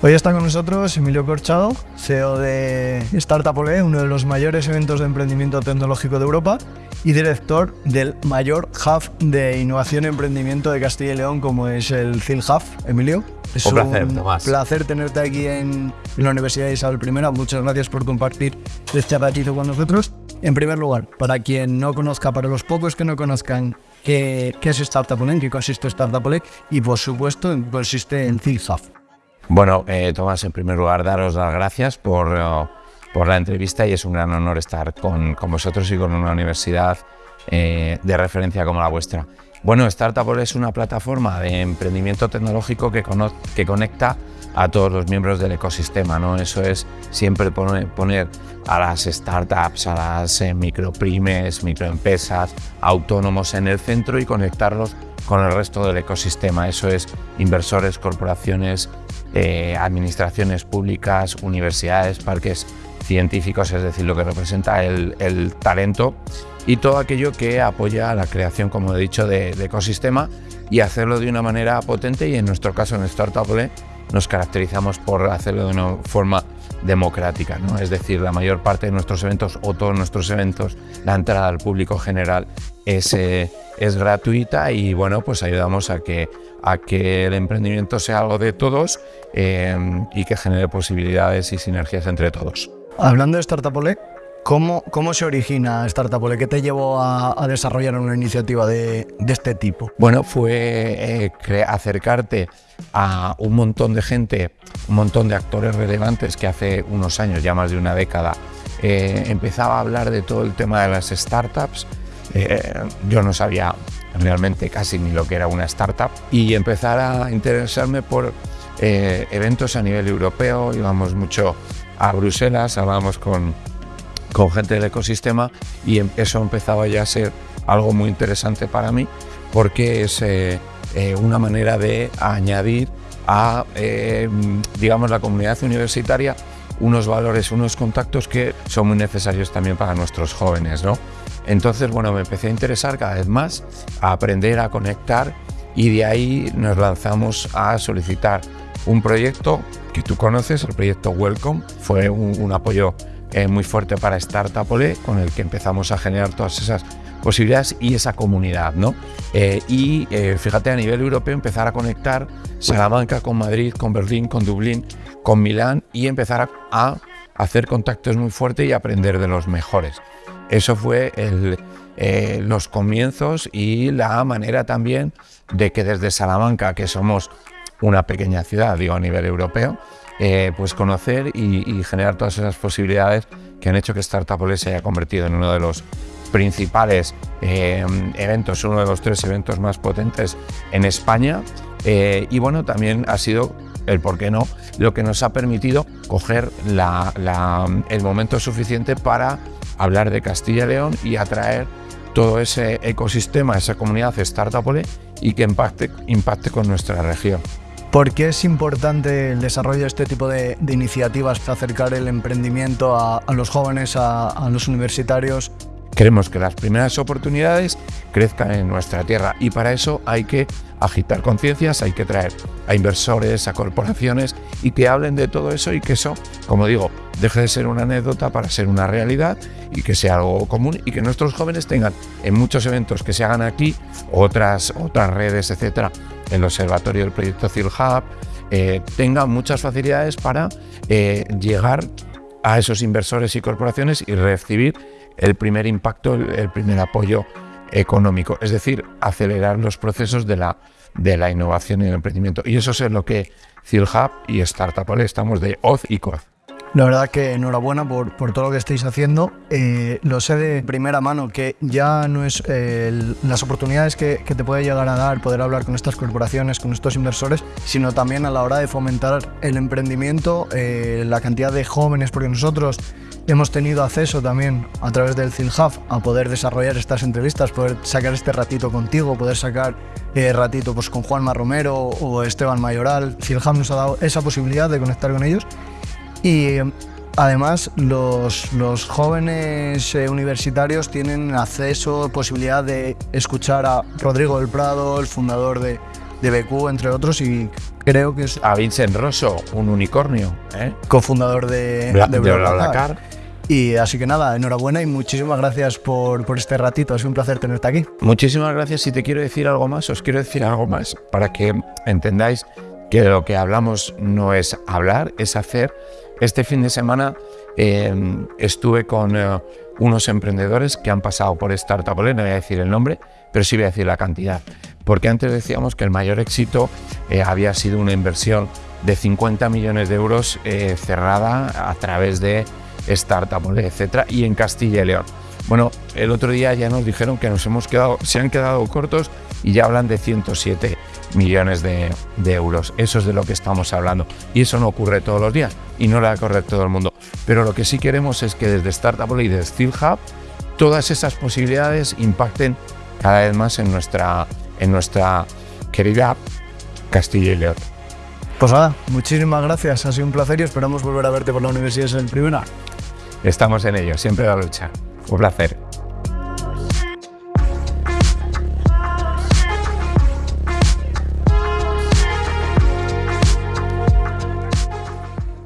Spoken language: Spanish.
Hoy está con nosotros Emilio Corchado, CEO de Startup Ole, uno de los mayores eventos de emprendimiento tecnológico de Europa y director del mayor hub de innovación y emprendimiento de Castilla y León como es el CIL Hub. Emilio, es un placer, Tomás. placer tenerte aquí en, la Universidad de Isabel I. Muchas gracias por compartir este ratito con nosotros. En primer lugar, para quien no conozca, para los pocos que no conozcan qué, es Startup en qué consiste Startup y por supuesto consiste en CIL Hub. Bueno, eh, Tomás, en primer lugar, daros las gracias por, eh, por, la entrevista y es un gran honor estar con, con vosotros y con una universidad eh, de referencia como la vuestra. Bueno, Startup es una plataforma de emprendimiento tecnológico que, conecta a todos los miembros del ecosistema. ¿no? Eso es siempre poner, poner a las startups, a las eh, microprimes, microempresas, autónomos en el centro y conectarlos con el resto del ecosistema. Eso es inversores, corporaciones, eh, administraciones públicas, universidades, parques científicos, es decir, lo que representa el, talento y todo aquello que apoya la creación, como he dicho, de, ecosistema y hacerlo de una manera potente y en nuestro caso en Startup nos caracterizamos por hacerlo de una forma democrática, ¿no? es decir, la mayor parte de nuestros eventos o todos nuestros eventos, la entrada al público general es, eh, es gratuita y bueno, pues ayudamos a que, a que el emprendimiento sea algo de todos eh, y que genere posibilidades y sinergias entre todos. Hablando de ¿cómo, ¿cómo se origina Startup Ole? ¿Qué te llevó a, desarrollar una iniciativa de, de, este tipo? Bueno, fue eh, acercarte a un montón de gente, un montón de actores relevantes que hace unos años, ya más de una década, eh, empezaba a hablar de todo el tema de las startups. Eh, yo no sabía realmente casi ni lo que era una startup y empezar a interesarme por eh, eventos a nivel europeo, íbamos mucho a Bruselas, hablábamos con, con gente del ecosistema y em, eso empezaba ya a ser algo muy interesante para mí porque es eh, una manera de añadir a, eh, digamos, la comunidad universitaria unos valores, unos contactos que son muy necesarios también para nuestros jóvenes, ¿no? Entonces, bueno, me empecé a interesar cada vez más, a aprender a conectar y de ahí nos lanzamos a solicitar un proyecto que tú conoces, el proyecto Welcome, fue un, apoyo eh, muy fuerte para Startup Ole, con el que empezamos a generar todas esas posibilidades y esa comunidad. ¿no? Eh, y eh, fíjate, a nivel europeo empezar a conectar Salamanca con Madrid, con Berlín, con Dublín, con Milán y empezar a, hacer contactos muy fuertes y aprender de los mejores. Eso fue eh, los comienzos y la manera también de que desde Salamanca, que somos una pequeña ciudad, digo a nivel europeo, pues conocer y, generar todas esas posibilidades que han hecho que Startup se haya convertido en uno de los principales eh, eventos, uno de los tres eventos más potentes en España. Eh, y bueno, también ha sido el por qué no, lo que nos ha permitido coger el momento suficiente para hablar de Castilla y León y atraer todo ese ecosistema, esa comunidad startup y que impacte, impacte con nuestra región. ¿Por qué es importante el desarrollo de este tipo de, iniciativas para acercar el emprendimiento a, los jóvenes, a los universitarios Queremos que las primeras oportunidades crezcan en nuestra tierra y para eso hay que agitar conciencias, hay que traer a inversores, a corporaciones y que hablen de todo eso y que eso, como digo, deje de ser una anécdota para ser una realidad y que sea algo común y que nuestros jóvenes tengan en muchos eventos que se hagan aquí, otras, otras redes, etcétera, el observatorio del proyecto CIL Hub, eh, tengan muchas facilidades para eh, llegar a esos inversores y corporaciones y recibir el primer impacto, el, primer apoyo económico, es decir, acelerar los procesos de la, de la innovación y el emprendimiento. Y eso es lo que CILHub y Startup estamos de OZ y COZ. La verdad que enhorabuena por, por todo lo que estáis haciendo. Eh, lo sé de primera mano que ya no es eh, las oportunidades que, que, te puede llegar a dar poder hablar con estas corporaciones, con estos inversores, sino también a la hora de fomentar el emprendimiento, eh, la cantidad de jóvenes, porque nosotros hemos tenido acceso también a través del CILHAF a poder desarrollar estas entrevistas, poder sacar este ratito contigo, poder sacar eh, ratito pues, con Juanma Romero o Esteban Mayoral. CILHAF nos ha dado esa posibilidad de conectar con ellos y además los, los jóvenes eh, universitarios tienen acceso, posibilidad de escuchar a Rodrigo del Prado, el fundador de, de BQ, entre otros, y creo que es A Vincent Rosso, un unicornio. ¿eh? cofundador de, Bla- de de BlaBlaCar. BlaBlaCar. Y así que nada, enhorabuena y muchísimas gracias por, por este ratito. Ha sido un placer tenerte aquí. Muchísimas gracias. Si te quiero decir algo más, os quiero decir algo más para que entendáis que lo que hablamos no es hablar, es hacer. Este fin de semana eh, estuve con eh, unos emprendedores que han pasado por Startup no voy a decir el nombre, pero sí voy a decir la cantidad. Porque antes decíamos que el mayor éxito eh, había sido una inversión de 50 millones de euros cerrada a través de Startup Ole, etcétera, y en Castilla y León. Bueno, el otro día ya nos dijeron que nos hemos quedado, se han quedado cortos y ya hablan de 107 millones de, euros. Eso es de lo que estamos hablando. Y eso no ocurre todos los días y no le va a ocurrir todo el mundo. Pero lo que sí queremos es que desde Startup y desde Steel Hub todas esas posibilidades impacten cada vez más en nuestra, en nuestra querida Castilla y León. Pues nada, muchísimas gracias. Ha sido un placer y esperamos volver a verte por la universidad en primera. Estamos en ello, siempre la lucha. Un placer.